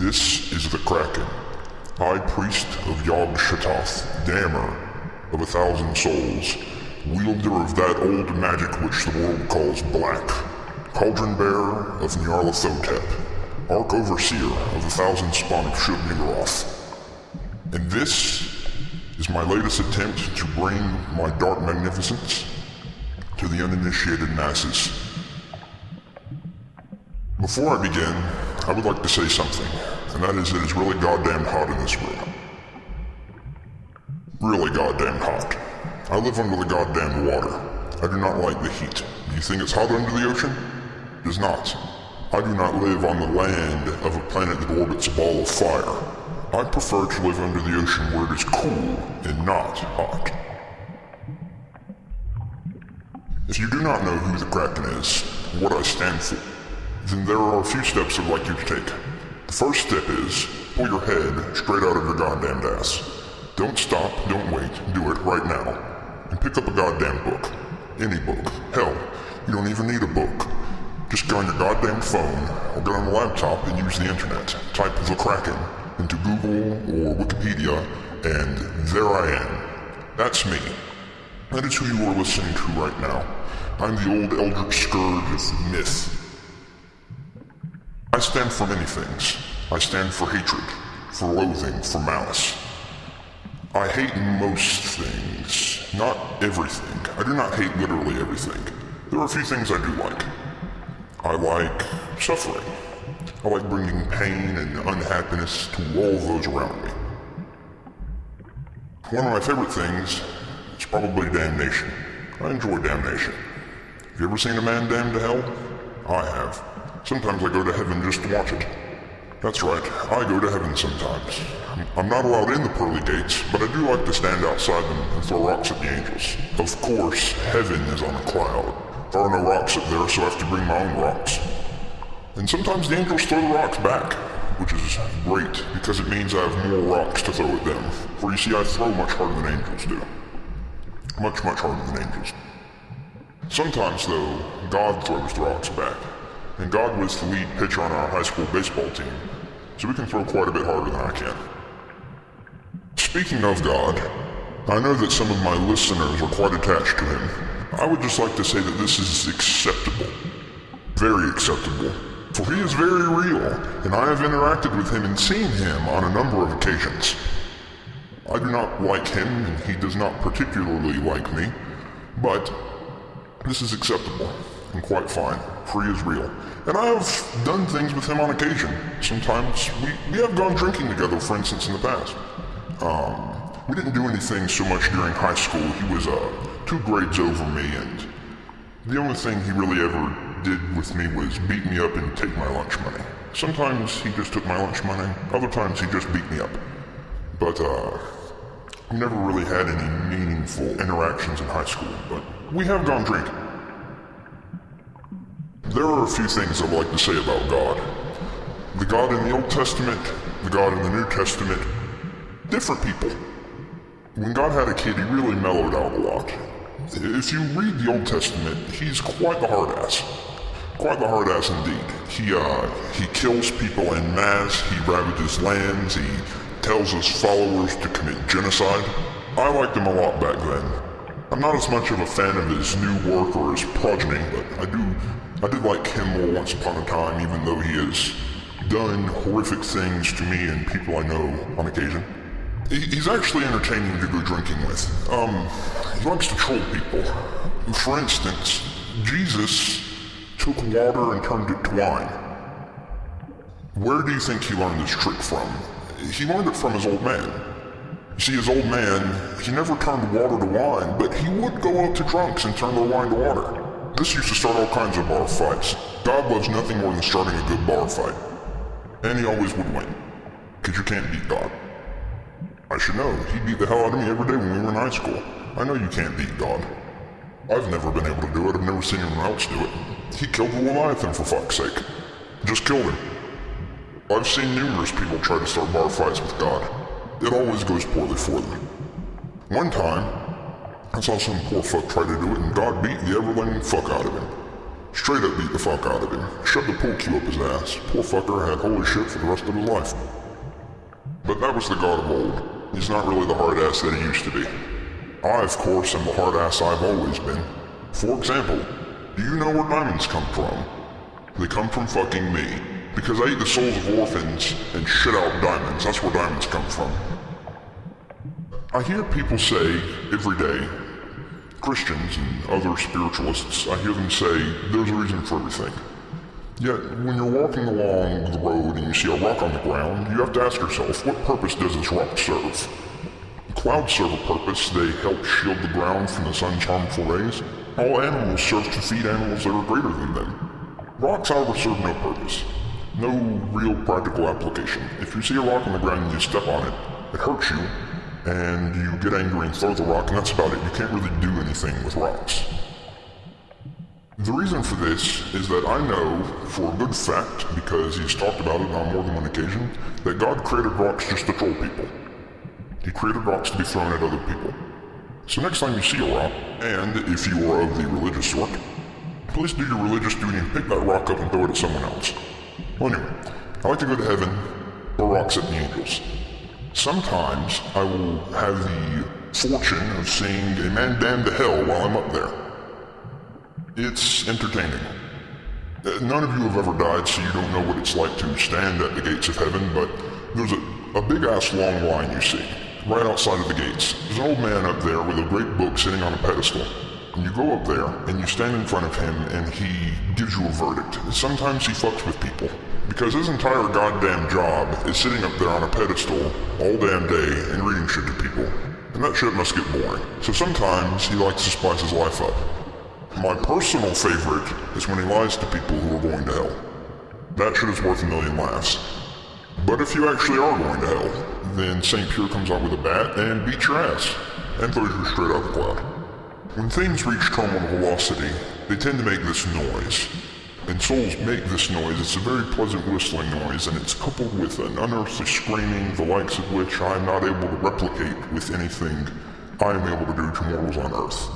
This is the Kraken, High Priest of Yog Sothoth, Dammer of a Thousand Souls, wielder of that old magic which the world calls black, Cauldron Bearer of Nyarlathotep, Ark Overseer of the Thousand Spawn of Shub-Niggurath. And this is my latest attempt to bring my dark magnificence to the uninitiated masses. Before I begin, I would like to say something, and that is it is really goddamn hot in this room. Really goddamn hot. I live under the goddamn water. I do not like the heat. Do you think it's hot under the ocean? It is not. I do not live on the land of a planet that orbits a ball of fire. I prefer to live under the ocean where it is cool and not hot. If you do not know who the Kraken is, what I stand for, then there are a few steps I'd like you to take. The first step is pull your head straight out of your goddamn ass. Don't stop, don't wait, do it right now. And pick up a goddamn book. Any book. Hell, you don't even need a book. Just go on your goddamn phone or get on a laptop and use the internet. Type the Kraken into Google or Wikipedia, and there I am. That's me. That is who you are listening to right now. I'm the old Eldritch Scourge of myth. I stand for many things. I stand for hatred, for loathing, for malice. I hate most things, not everything. I do not hate literally everything. There are a few things I do like. I like suffering. I like bringing pain and unhappiness to all those around me. One of my favorite things is probably damnation. I enjoy damnation. Have you ever seen a man damned to hell? I have. Sometimes I go to heaven just to watch it. That's right, I go to heaven sometimes. I'm not allowed in the pearly gates, but I do like to stand outside them and throw rocks at the angels. Of course, heaven is on a cloud. There are no rocks up there, so I have to bring my own rocks. And sometimes the angels throw the rocks back, which is great, because it means I have more rocks to throw at them. For you see, I throw much harder than angels do. Much, much harder than angels. Sometimes, though, God throws the rocks back. And God was the lead pitcher on our high school baseball team, so we can throw quite a bit harder than I can. Speaking of God, I know that some of my listeners are quite attached to him. I would just like to say that this is acceptable. Very acceptable. For he is very real, and I have interacted with him and seen him on a number of occasions. I do not like him, and he does not particularly like me, but this is acceptable and quite fine, for he is real. And I have done things with him on occasion. Sometimes we, we have gone drinking together, for instance, in the past. Um, we didn't do anything so much during high school. He was uh, two grades over me, and the only thing he really ever did with me was beat me up and take my lunch money. Sometimes he just took my lunch money, other times he just beat me up. But, uh, we never really had any meaningful interactions in high school, but we have gone drinking. There are a few things I'd like to say about God. The God in the Old Testament, the God in the New Testament, different people. When God had a kid, he really mellowed out a lot. If you read the Old Testament, he's quite the hard ass. Quite the hard ass indeed. He, uh, he kills people en masse, he ravages lands, he tells his followers to commit genocide. I liked him a lot back then. I'm not as much of a fan of his new work or his progeny, but I do I did like him more once upon a time, even though he has done horrific things to me and people I know on occasion. He's actually entertaining to go drinking with. Um, he likes to troll people. For instance, Jesus took water and turned it to wine. Where do you think he learned this trick from? He learned it from his old man. See, his old man, he never turned water to wine, but he would go up to drunks and turn their wine to water. This used to start all kinds of bar fights. God loves nothing more than starting a good bar fight. And he always would win. Because you can't beat God. I should know. He beat the hell out of me every day when we were in high school. I know you can't beat God. I've never been able to do it. I've never seen anyone else do it. He killed the Leviathan for fuck's sake. Just killed him. I've seen numerous people try to start bar fights with God. It always goes poorly for them. One time, I saw some poor fuck try to do it and God beat the ever-living fuck out of him. Straight up beat the fuck out of him. Shoved the pool cue up his ass. Poor fucker had holy shit for the rest of his life. But that was the god of old. He's not really the hard ass that he used to be. I, of course, am the hard ass I've always been. For example, do you know where diamonds come from? They come from fucking me. Because I eat the souls of orphans and shit out diamonds. That's where diamonds come from. I hear people say every day, Christians and other spiritualists, I hear them say there's a reason for everything. Yet, when you're walking along the road and you see a rock on the ground, you have to ask yourself, what purpose does this rock serve? Clouds serve a purpose. They help shield the ground from the sun's harmful rays. All animals serve to feed animals that are greater than them. Rocks, however, serve no purpose. No real practical application. If you see a rock on the ground and you step on it, it hurts you, and you get angry and throw the rock, and that's about it. You can't really do anything with rocks. The reason for this is that I know for a good fact, because he's talked about it on more than one occasion, that God created rocks just to troll people. He created rocks to be thrown at other people. So next time you see a rock, and if you are of the religious sort, please do your religious duty and pick that rock up and throw it at someone else. Well anyway, I like to go to heaven, throw rocks at the angels. Sometimes I will have the fortune of seeing a man damned to hell while I'm up there. It's entertaining. Uh, none of you have ever died, so you don't know what it's like to stand at the gates of heaven, but there's a, a big ass long line you see, right outside of the gates. There's an old man up there with a great book sitting on a pedestal. And you go up there, and you stand in front of him, and he gives you a verdict. Sometimes he fucks with people, because his entire goddamn job is sitting up there on a pedestal all damn day and reading shit to people. And that shit must get boring. So sometimes he likes to spice his life up. My personal favorite is when he lies to people who are going to hell. That shit is worth a million laughs. But if you actually are going to hell, then St. Peter comes out with a bat and beats your ass, and throws you straight out the cloud. When things reach terminal velocity, they tend to make this noise. And souls make this noise, it's a very pleasant whistling noise, and it's coupled with an unearthly screaming, the likes of which I am not able to replicate with anything I am able to do to mortals on Earth.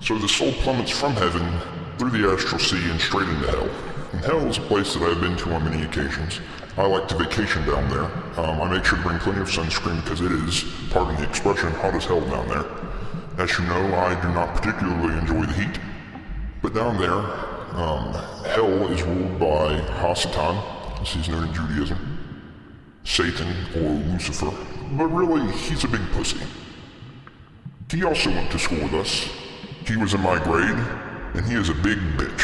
So the soul plummets from heaven, through the astral sea, and straight into hell. And hell is a place that I've been to on many occasions. I like to vacation down there. Um, I make sure to bring plenty of sunscreen because it is, pardon the expression, hot as hell down there. As you know, I do not particularly enjoy the heat. But down there, um, hell is ruled by Hasatan, as he's known in Judaism, Satan, or Lucifer. But really, he's a big pussy. He also went to school with us, he was in my grade, and he is a big bitch.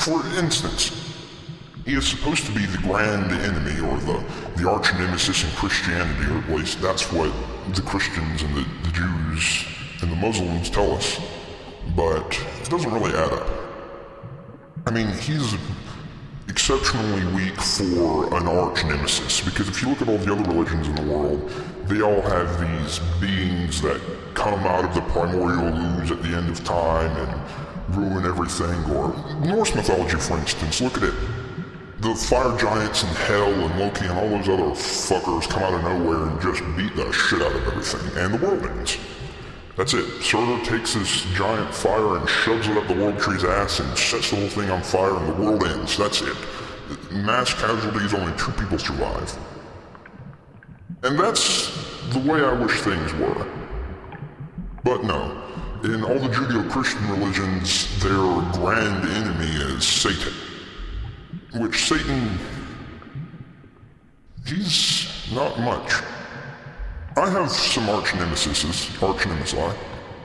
For instance, he is supposed to be the grand enemy or the, the arch nemesis in Christianity, or at least that's what the Christians and the, the Jews and the Muslims tell us. But it doesn't really add up. I mean, he's exceptionally weak for an arch nemesis, because if you look at all the other religions in the world, they all have these beings that come out of the primordial ooze at the end of time and ruin everything. Or Norse mythology, for instance, look at it. The fire giants and hell and Loki and all those other fuckers come out of nowhere and just beat the shit out of everything, and the world ends. That's it. Surtur takes this giant fire and shoves it up the World Tree's ass and sets the whole thing on fire and the world ends. That's it. Mass casualties, only two people survive. And that's the way I wish things were. But no, in all the Judeo-Christian religions, their grand enemy is Satan. Which Satan... he's not much. I have some arch nemesis, arch nemesis,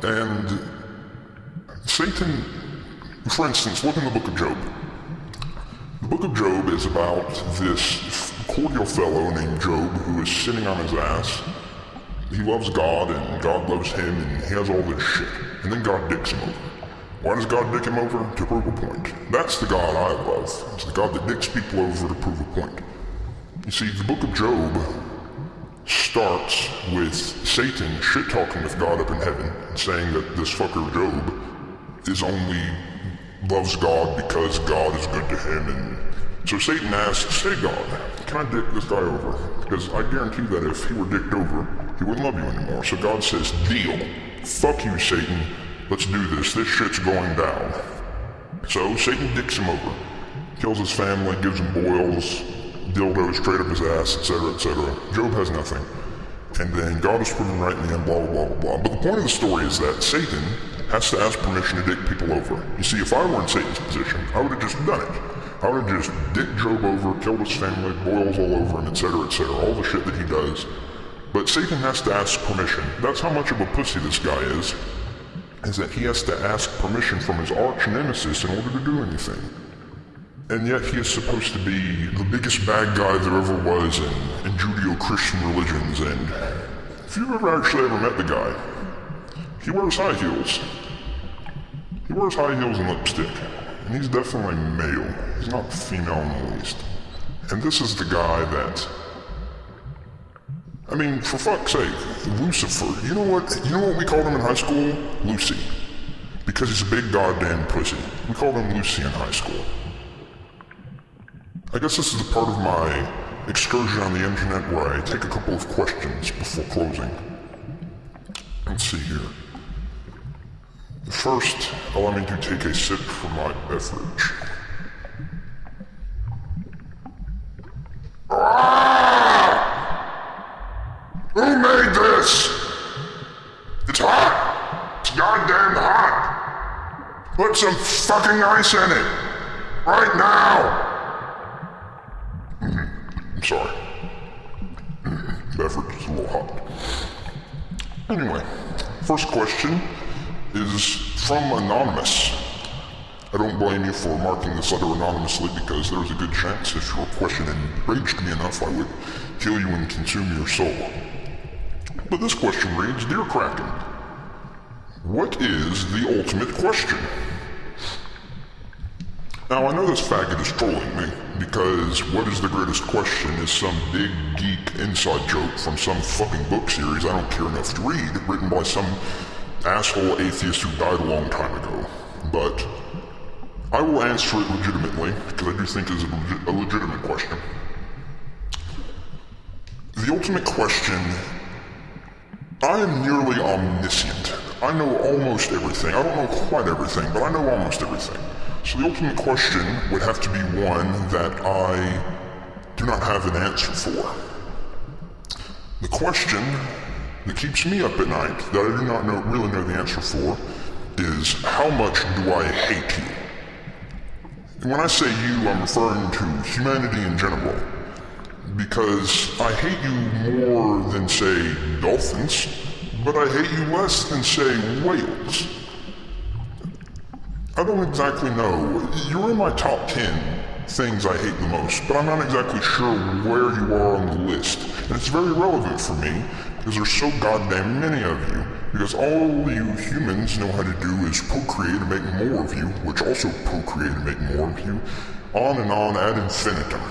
and Satan, for instance, look in the Book of Job. The Book of Job is about this cordial fellow named Job who is sitting on his ass he loves God and God loves him and he has all this shit. And then God dicks him over. Why does God dick him over? To prove a point. That's the God I love. It's the God that dicks people over to prove a point. You see, the book of Job starts with Satan shit-talking with God up in heaven and saying that this fucker Job is only loves God because God is good to him and so Satan asks, Hey God, can I dick this guy over? Because I guarantee that if he were dicked over, he wouldn't love you anymore. So God says, deal. Fuck you, Satan. Let's do this. This shit's going down. So Satan dicks him over, kills his family, gives him boils, dildos straight up his ass, etc., etc. Job has nothing. And then God is proven right in the end, blah, blah, blah, blah. But the point of the story is that Satan has to ask permission to dick people over. You see, if I were in Satan's position, I would have just done it. I would have just dicked Job over, killed his family, boils all over him, etc., etc., all the shit that he does. But Satan has to ask permission. That's how much of a pussy this guy is, is that he has to ask permission from his arch nemesis in order to do anything. And yet he is supposed to be the biggest bad guy there ever was in, in Judeo-Christian religions, and if you've ever actually ever met the guy, he wears high heels. He wears high heels and lipstick, and he's definitely male. He's not female in the least. And this is the guy that I mean, for fuck's sake, Lucifer. You know what? You know what we called him in high school? Lucy. Because he's a big goddamn pussy. We called him Lucy in high school. I guess this is a part of my excursion on the internet where I take a couple of questions before closing. Let's see here. First, allow me to take a sip from my beverage. Who made this? It's hot. It's goddamn hot. Put some fucking ice in it. Right now. I'm sorry. Beverage is a little hot. Anyway, first question is from Anonymous. I don't blame you for marking this letter anonymously because there's a good chance if your question enraged me enough I would kill you and consume your soul. But this question reads, Dear Kraken, what is the ultimate question? Now, I know this faggot is trolling me, because what is the greatest question is some big geek inside joke from some fucking book series I don't care enough to read, written by some asshole atheist who died a long time ago. But I will answer it legitimately, because I do think it is a, a legitimate question. The ultimate question I am nearly omniscient. I know almost everything. I don't know quite everything, but I know almost everything. So the ultimate question would have to be one that I do not have an answer for. The question that keeps me up at night, that I do not know, really know the answer for, is how much do I hate you? And when I say you, I'm referring to humanity in general because I hate you more than, say, dolphins, but I hate you less than, say, whales. I don't exactly know. You're in my top 10 things I hate the most, but I'm not exactly sure where you are on the list. And it's very relevant for me, because there's so goddamn many of you. Because all you humans know how to do is procreate and make more of you, which also procreate and make more of you, on and on ad infinitum.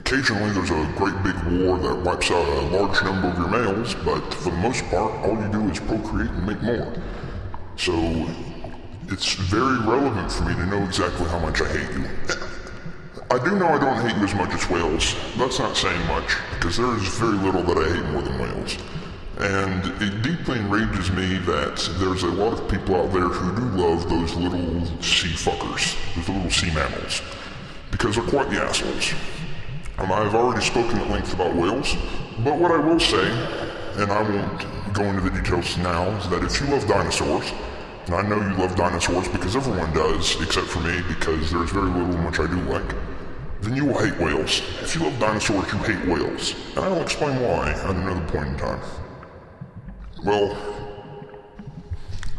Occasionally there's a great big war that wipes out a large number of your males, but for the most part, all you do is procreate and make more. So, it's very relevant for me to know exactly how much I hate you. I do know I don't hate you as much as whales. That's not saying much, because there is very little that I hate more than whales. And it deeply enrages me that there's a lot of people out there who do love those little sea fuckers, those little sea mammals, because they're quite the assholes. Um, I've already spoken at length about whales, but what I will say, and I won't go into the details now, is that if you love dinosaurs, and I know you love dinosaurs because everyone does, except for me, because there's very little in which I do like, then you will hate whales. If you love dinosaurs, you hate whales. And I'll explain why at another point in time. Well,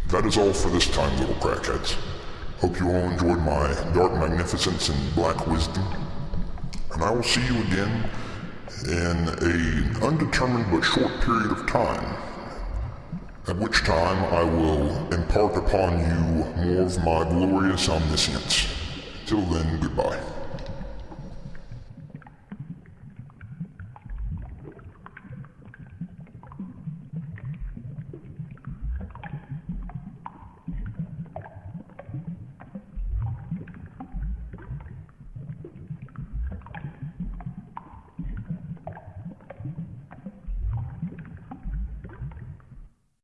that is all for this time, little crackheads. Hope you all enjoyed my dark magnificence and black wisdom and I will see you again in an undetermined but short period of time, at which time I will impart upon you more of my glorious omniscience. Till then, goodbye.